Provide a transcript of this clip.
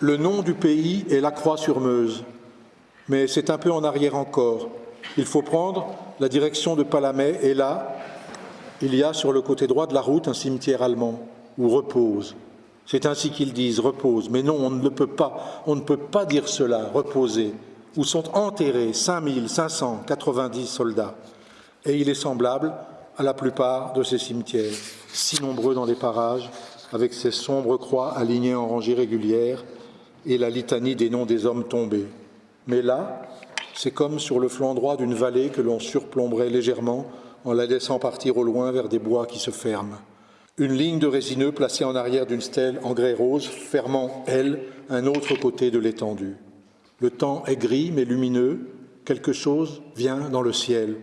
Le nom du pays est la Croix-sur-Meuse, mais c'est un peu en arrière encore. Il faut prendre la direction de Palamé et là, il y a sur le côté droit de la route un cimetière allemand où repose. C'est ainsi qu'ils disent repose, mais non, on ne le peut pas. On ne peut pas dire cela, reposer, où sont enterrés 5590 soldats. Et il est semblable à la plupart de ces cimetières, si nombreux dans les parages, avec ces sombres croix alignées en rangées régulières et la litanie des noms des hommes tombés. Mais là, c'est comme sur le flanc droit d'une vallée que l'on surplomberait légèrement en la laissant partir au loin vers des bois qui se ferment. Une ligne de résineux placée en arrière d'une stèle en grès rose, fermant, elle, un autre côté de l'étendue. Le temps est gris mais lumineux, quelque chose vient dans le ciel.